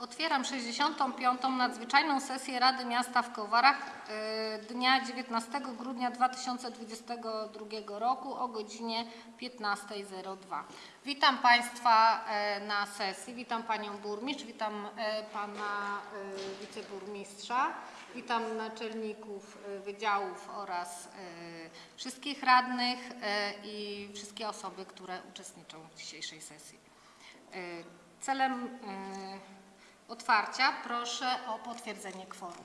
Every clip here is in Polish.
Otwieram 65. nadzwyczajną sesję Rady Miasta w Kowarach y, dnia 19 grudnia 2022 roku o godzinie 15.02. Witam Państwa e, na sesji. Witam Panią Burmistrz, witam e, Pana e, Wiceburmistrza, witam naczelników wydziałów oraz wszystkich radnych i wszystkie osoby, które uczestniczą w dzisiejszej sesji. Celem otwarcia proszę o potwierdzenie kworum.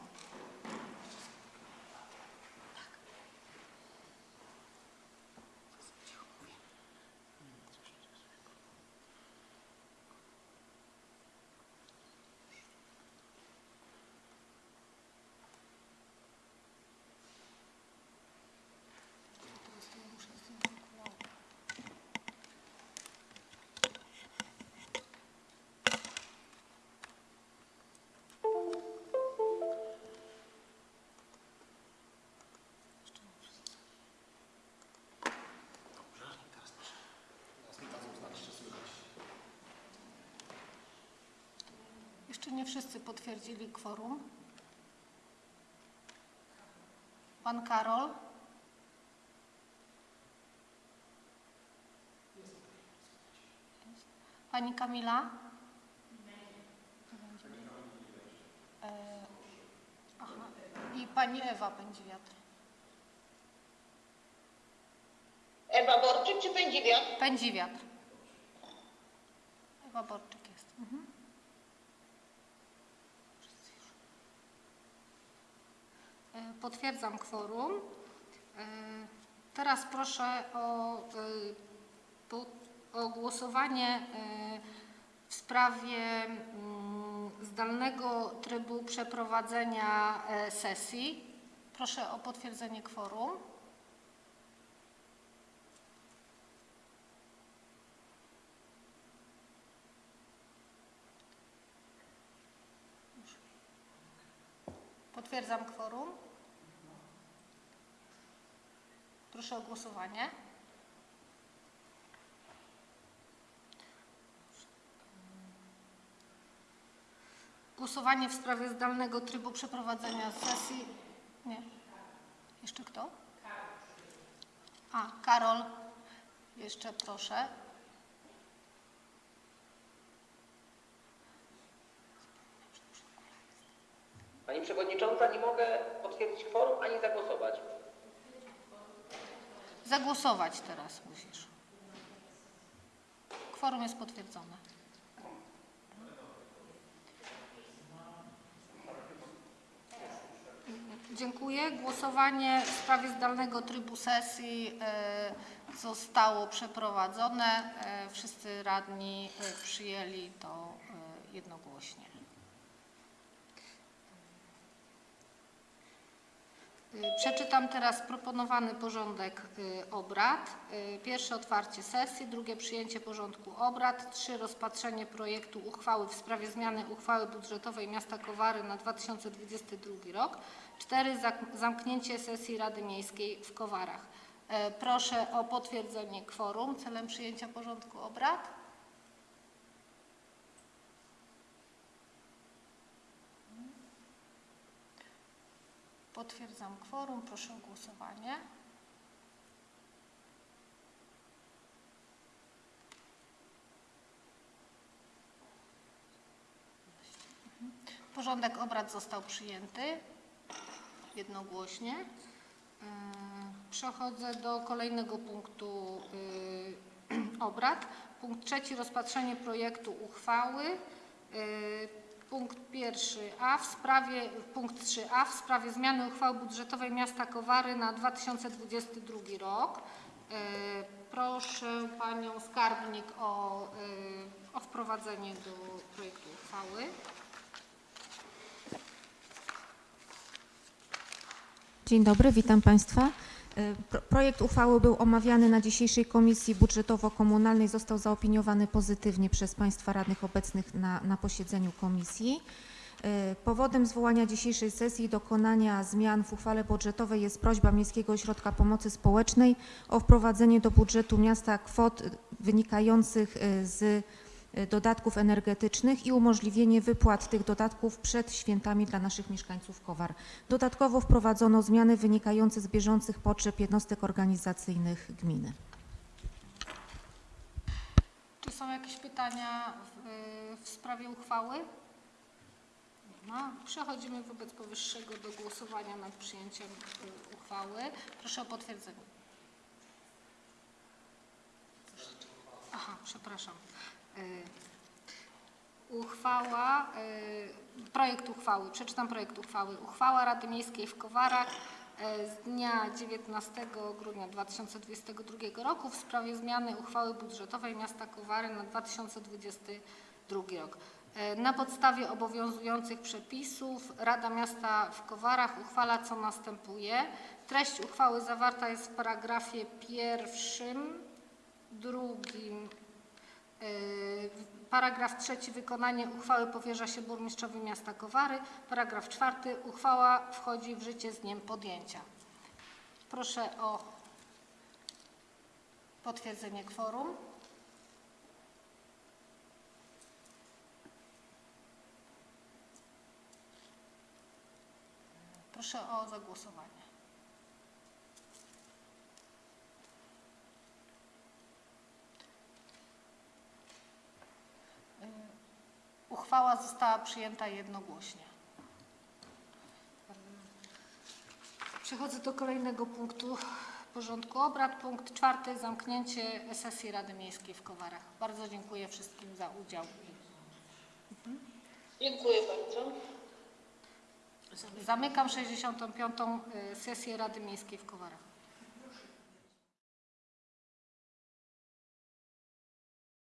Jeszcze nie wszyscy potwierdzili kworum. Pan Karol? Pani Kamila? E, Aha. I pani Ewa Pędziwiatr. Ewa Borczyk czy Pędziwiat? Pędziwiatr. Ewa Borczyk jest. Mhm. Potwierdzam kworum. E, Teraz proszę o, e, o głosowanie e, w sprawie mm, zdalnego trybu przeprowadzenia e, sesji. Proszę o potwierdzenie kworum. Potwierdzam kworum. Proszę o głosowanie. Głosowanie w sprawie zdalnego trybu przeprowadzenia sesji. Nie. Jeszcze kto? A, Karol. Jeszcze proszę. Pani Przewodnicząca, nie mogę potwierdzić kworum ani zagłosować. Zagłosować teraz musisz. Kworum jest potwierdzone. Dziękuję. Głosowanie w sprawie zdalnego trybu sesji e, zostało przeprowadzone. E, Wszyscy radni e, przyjęli to jednogłośnie. Przeczytam teraz proponowany porządek y, obrad. Y, Pierwsze otwarcie sesji, drugie przyjęcie porządku obrad, trzy rozpatrzenie projektu uchwały w sprawie zmiany uchwały budżetowej miasta Kowary na 2022 rok, cztery zamknięcie sesji Rady Miejskiej w Kowarach. Proszę o potwierdzenie kworum celem przyjęcia porządku obrad. Potwierdzam kworum, proszę o głosowanie. Porządek obrad został przyjęty jednogłośnie. Yy, Przechodzę do kolejnego punktu yy, obrad. Punkt trzeci, rozpatrzenie projektu uchwały. Punkt pierwszy A w sprawie, punkt 3a w sprawie zmiany uchwały budżetowej miasta Kowary na 2022 rok. Yy, Proszę Panią Skarbnik o, yy, o wprowadzenie do projektu uchwały. Dzień dobry, witam Państwa. E, pro- Projekt uchwały był omawiany na dzisiejszej Komisji Budżetowo-Komunalnej. Został zaopiniowany pozytywnie przez Państwa radnych obecnych na, na posiedzeniu komisji. E, Powodem zwołania dzisiejszej sesji i dokonania zmian w uchwale budżetowej jest prośba Miejskiego Ośrodka Pomocy Społecznej o wprowadzenie do budżetu miasta kwot wynikających e, z dodatków energetycznych i umożliwienie wypłat tych dodatków przed świętami dla naszych mieszkańców Kowar. Dodatkowo wprowadzono zmiany wynikające z bieżących potrzeb jednostek organizacyjnych gminy. Czy są jakieś pytania w, y, w sprawie uchwały? Nie ma. Przechodzimy wobec powyższego do głosowania nad przyjęciem y, uchwały. Proszę o potwierdzenie. Aha, przepraszam. Y, Uchwała, y, projekt uchwały, przeczytam projekt uchwały. Uchwała Rady Miejskiej w Kowarach y, z dnia 19 grudnia 2022 roku w sprawie zmiany uchwały budżetowej miasta Kowary na 2022 rok. Na podstawie obowiązujących przepisów Rada Miasta w Kowarach uchwala co następuje. Treść uchwały zawarta jest w paragrafie pierwszym, drugim, Paragraf trzeci. Wykonanie uchwały powierza się burmistrzowi miasta Kowary. Paragraf czwarty. Uchwała wchodzi w życie z dniem podjęcia. Proszę o potwierdzenie kworum. Proszę o zagłosowanie. Uchwała została przyjęta jednogłośnie. Przechodzę do kolejnego punktu porządku obrad. Punkt czwarty. Zamknięcie sesji Rady Miejskiej w Kowarach. Bardzo dziękuję wszystkim za udział. Dziękuję bardzo. Zamykam 65. y, sesję Rady Miejskiej w Kowarach.